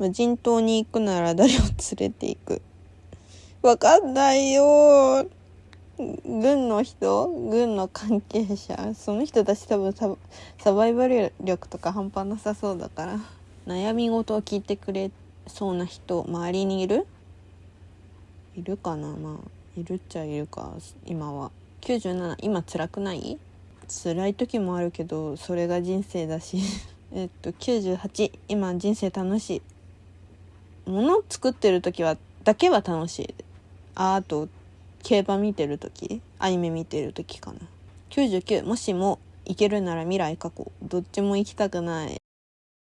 無人島に行くなら誰を連れて行く？わかんないよ。軍の人？軍の関係者？その人たち多分ササバイバル力とか半端なさそうだから。悩み事を聞いてくれそうな人周りにいる？いるかな？まあいるっちゃいるか今は。97今辛くない？辛い時もあるけどそれが人生だし。えっと98今人生楽しい。物作ってる時はだけは楽しい。ああと競馬見てる時アニメ見てる時かな。99もしも行けるなら未来過去どっちも行きたくない。